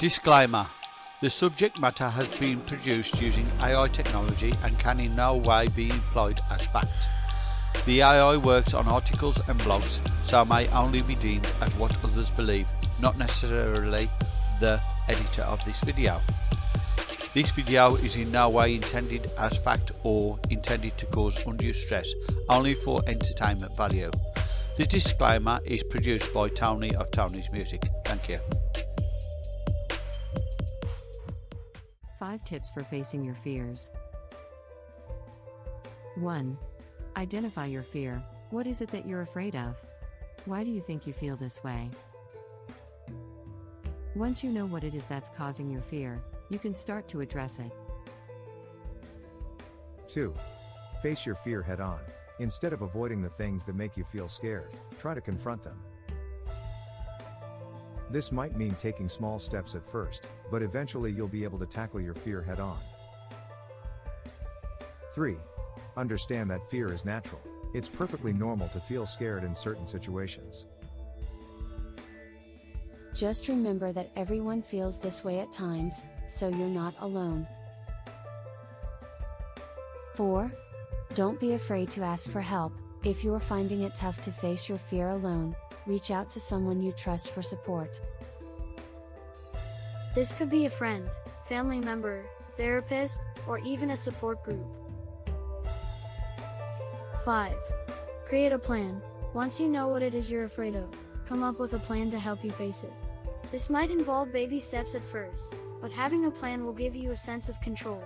Disclaimer The subject matter has been produced using AI technology and can in no way be employed as fact. The AI works on articles and blogs, so may only be deemed as what others believe, not necessarily the editor of this video. This video is in no way intended as fact or intended to cause undue stress, only for entertainment value. The disclaimer is produced by Tony of Tony's Music. Thank you. 5 tips for facing your fears. 1. Identify your fear. What is it that you're afraid of? Why do you think you feel this way? Once you know what it is that's causing your fear, you can start to address it. 2. Face your fear head on. Instead of avoiding the things that make you feel scared, try to confront them. This might mean taking small steps at first, but eventually you'll be able to tackle your fear head on. 3. Understand that fear is natural. It's perfectly normal to feel scared in certain situations. Just remember that everyone feels this way at times, so you're not alone. 4. Don't be afraid to ask for help. If you're finding it tough to face your fear alone, reach out to someone you trust for support. This could be a friend, family member, therapist, or even a support group. 5. Create a plan. Once you know what it is you're afraid of, come up with a plan to help you face it. This might involve baby steps at first, but having a plan will give you a sense of control.